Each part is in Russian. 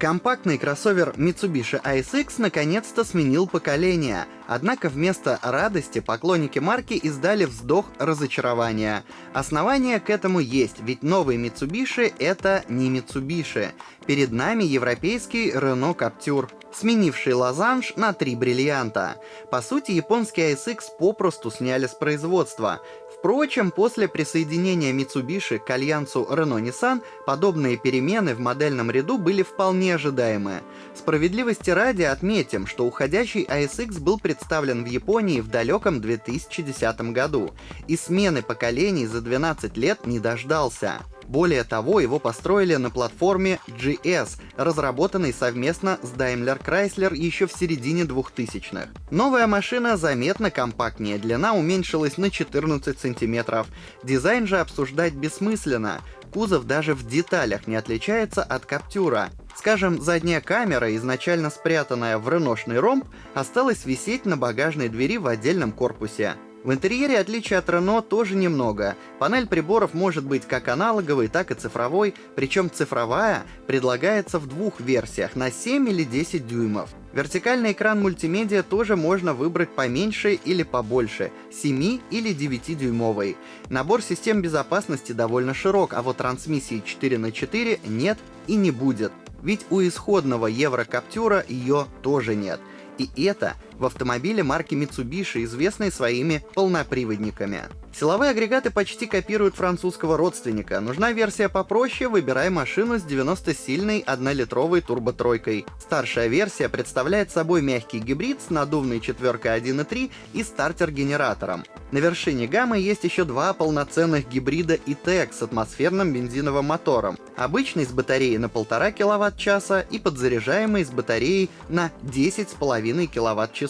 Компактный кроссовер Mitsubishi ASX наконец-то сменил поколение, однако вместо радости поклонники марки издали вздох разочарования. Основания к этому есть, ведь новый Mitsubishi — это не Mitsubishi. Перед нами европейский Renault Captur, сменивший лозанж на три бриллианта. По сути, японский ASX попросту сняли с производства. Впрочем, после присоединения Mitsubishi к альянсу Renault-Nissan подобные перемены в модельном ряду были вполне ожидаемы. Справедливости ради отметим, что уходящий ASX был представлен в Японии в далеком 2010 году, и смены поколений за 12 лет не дождался. Более того, его построили на платформе GS, разработанной совместно с Daimler Chrysler еще в середине 2000-х. Новая машина заметно компактнее, длина уменьшилась на 14 сантиметров. Дизайн же обсуждать бессмысленно. Кузов даже в деталях не отличается от Каптюра. Скажем, задняя камера, изначально спрятанная в реношный ромб, осталась висеть на багажной двери в отдельном корпусе. В интерьере отличий от Renault тоже немного. Панель приборов может быть как аналоговой, так и цифровой, причем цифровая предлагается в двух версиях на 7 или 10 дюймов. Вертикальный экран мультимедиа тоже можно выбрать поменьше или побольше, 7 или 9 дюймовый. Набор систем безопасности довольно широк, а вот трансмиссии 4 на 4 нет и не будет. Ведь у исходного Еврокаптюра ее тоже нет. И это в автомобиле марки Mitsubishi, известной своими полноприводниками. Силовые агрегаты почти копируют французского родственника. Нужна версия попроще, выбирай машину с 90-сильной 1-литровой турботройкой. Старшая версия представляет собой мягкий гибрид с надувной четверкой 1.3 и стартер-генератором. На вершине гаммы есть еще два полноценных гибрида E-Tech с атмосферным бензиновым мотором. Обычный с батареей на 1,5 кВт-часа и подзаряжаемый с батареей на 10,5 кВт-часов,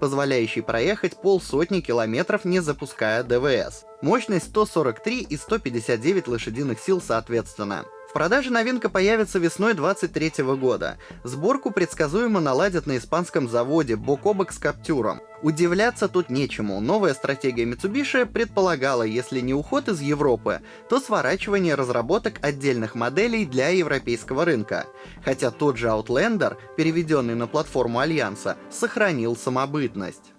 позволяющий проехать полсотни километров не запуская ДВС. Мощность 143 и 159 лошадиных сил соответственно. В продаже новинка появится весной 23 года. Сборку предсказуемо наладят на испанском заводе бок о бок с Каптюром. Удивляться тут нечему. Новая стратегия Mitsubishi предполагала, если не уход из Европы, то сворачивание разработок отдельных моделей для европейского рынка. Хотя тот же Outlander, переведенный на платформу Альянса, сохранил самобытность.